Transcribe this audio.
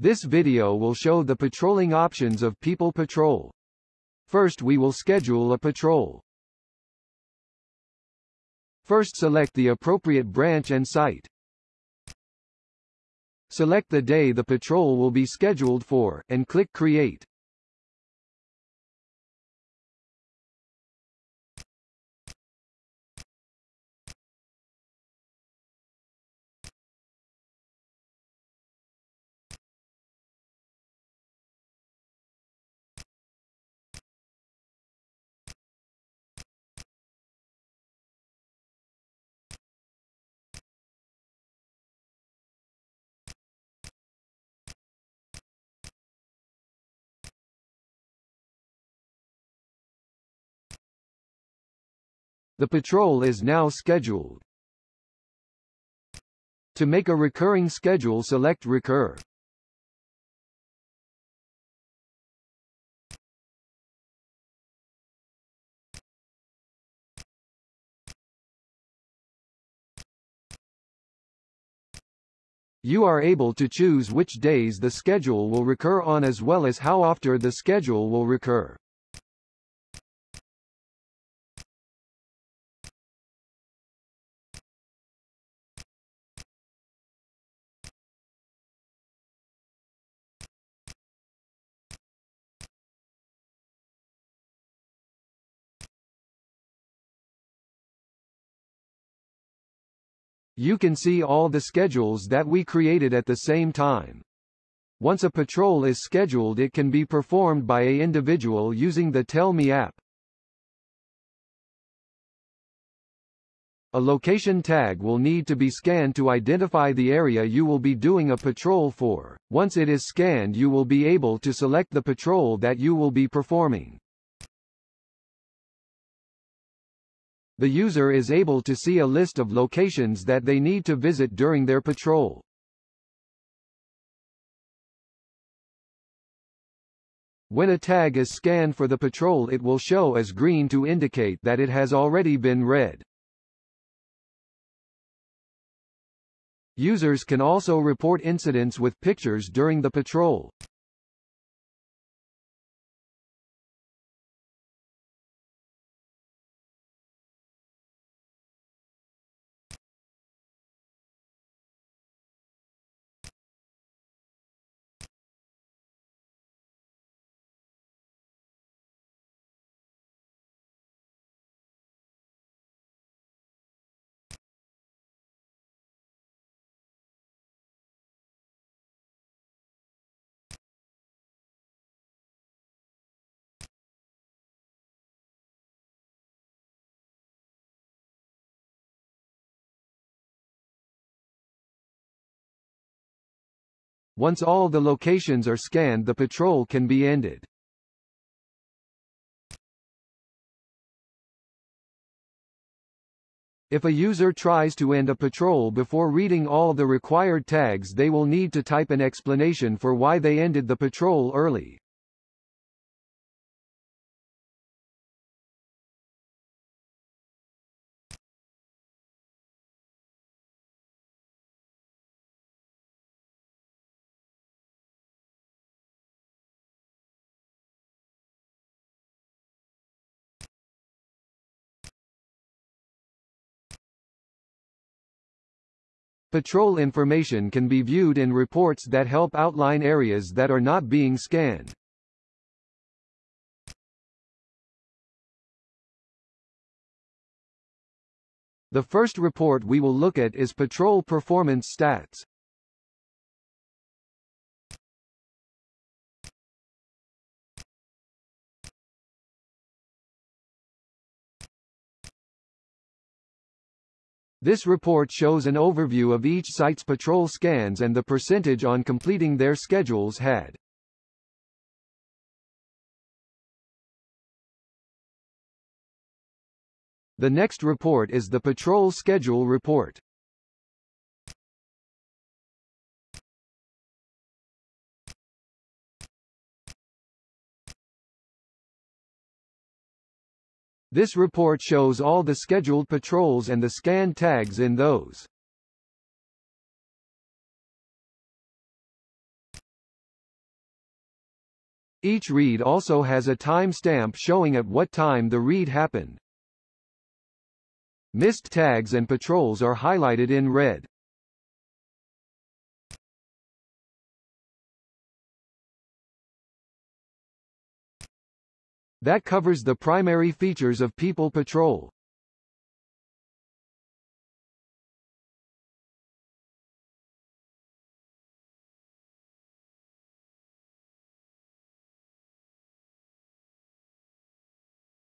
This video will show the patrolling options of People Patrol. First we will schedule a patrol. First select the appropriate branch and site. Select the day the patrol will be scheduled for, and click Create. The patrol is now scheduled. To make a recurring schedule select Recur. You are able to choose which days the schedule will recur on as well as how often the schedule will recur. You can see all the schedules that we created at the same time. Once a patrol is scheduled it can be performed by a individual using the Tell Me app. A location tag will need to be scanned to identify the area you will be doing a patrol for. Once it is scanned you will be able to select the patrol that you will be performing. The user is able to see a list of locations that they need to visit during their patrol. When a tag is scanned for the patrol it will show as green to indicate that it has already been read. Users can also report incidents with pictures during the patrol. Once all the locations are scanned the patrol can be ended. If a user tries to end a patrol before reading all the required tags they will need to type an explanation for why they ended the patrol early. Patrol information can be viewed in reports that help outline areas that are not being scanned. The first report we will look at is Patrol Performance Stats. This report shows an overview of each site's patrol scans and the percentage on completing their schedules had. The next report is the Patrol Schedule Report. This report shows all the scheduled patrols and the scan tags in those. Each read also has a time stamp showing at what time the read happened. Missed tags and patrols are highlighted in red. That covers the primary features of People Patrol.